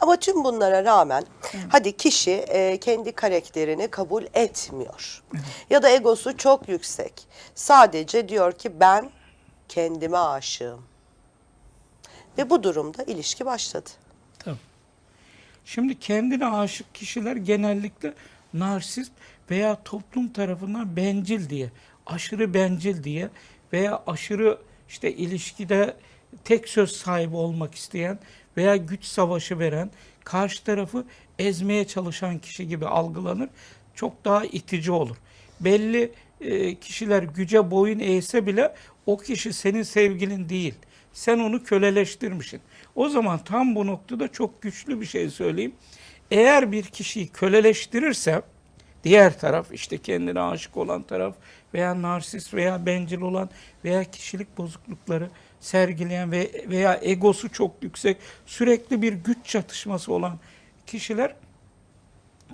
Ama tüm bunlara rağmen hadi kişi e, kendi karakterini kabul etmiyor. Ya da egosu çok yüksek. Sadece diyor ki ben kendime aşığım. Ve bu durumda ilişki başladı. Tabii. Şimdi kendine aşık kişiler genellikle narsist veya toplum tarafından bencil diye, aşırı bencil diye veya aşırı işte ilişkide tek söz sahibi olmak isteyen veya güç savaşı veren, karşı tarafı ezmeye çalışan kişi gibi algılanır. Çok daha itici olur. Belli e, kişiler güce boyun eğse bile o kişi senin sevgilin değil. Sen onu köleleştirmişsin. O zaman tam bu noktada çok güçlü bir şey söyleyeyim. Eğer bir kişiyi köleleştirirse diğer taraf işte kendine aşık olan taraf veya narsist veya bencil olan veya kişilik bozuklukları sergileyen ve veya egosu çok yüksek sürekli bir güç çatışması olan kişiler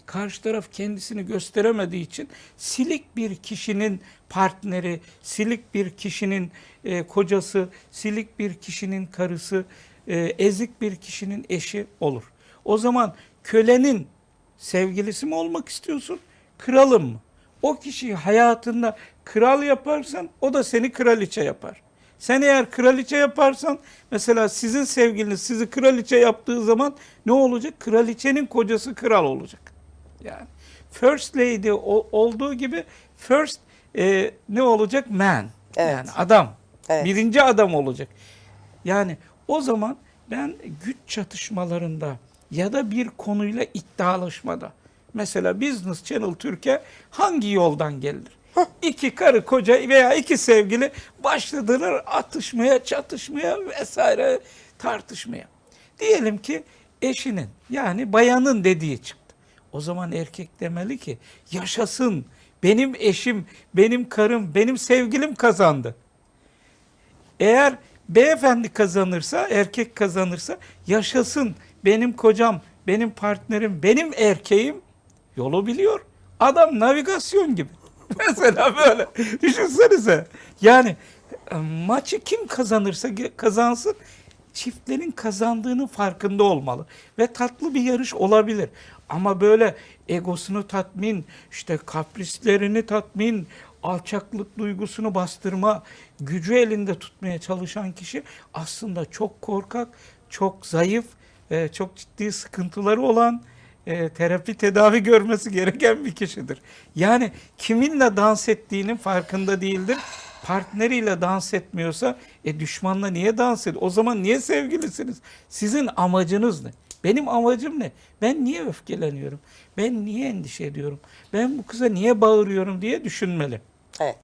karşı taraf kendisini gösteremediği için silik bir kişinin partneri, silik bir kişinin e, kocası, silik bir kişinin karısı, e, ezik bir kişinin eşi olur. O zaman kölenin sevgilisi mi olmak istiyorsun, kralın mı? O kişiyi hayatında kral yaparsan o da seni kraliçe yapar. Sen eğer kraliçe yaparsan mesela sizin sevgiliniz sizi kraliçe yaptığı zaman ne olacak? Kraliçenin kocası kral olacak. Yani first lady olduğu gibi first e, ne olacak? Man. Evet. Yani adam. Evet. Birinci adam olacak. Yani o zaman ben güç çatışmalarında ya da bir konuyla iddialaşmada mesela Business Channel Türkiye hangi yoldan gelir? İki karı koca veya iki sevgili başladılar atışmaya, çatışmaya vesaire tartışmaya. Diyelim ki eşinin yani bayanın dediği çıktı. O zaman erkek demeli ki yaşasın benim eşim, benim karım, benim sevgilim kazandı. Eğer beyefendi kazanırsa, erkek kazanırsa yaşasın benim kocam, benim partnerim, benim erkeğim yolu biliyor. Adam navigasyon gibi. Mesela böyle düşünsenize. Yani e, maçı kim kazanırsa kazansın çiftlerin kazandığının farkında olmalı. Ve tatlı bir yarış olabilir. Ama böyle egosunu tatmin, işte kaprislerini tatmin, alçaklık duygusunu bastırma, gücü elinde tutmaya çalışan kişi aslında çok korkak, çok zayıf, çok ciddi sıkıntıları olan, e, terapi tedavi görmesi gereken bir kişidir. Yani kiminle dans ettiğinin farkında değildir. Partneriyle dans etmiyorsa e düşmanla niye dans ediyor? O zaman niye sevgilisiniz? Sizin amacınız ne? Benim amacım ne? Ben niye öfkeleniyorum? Ben niye endişe ediyorum? Ben bu kıza niye bağırıyorum diye düşünmeli. Evet.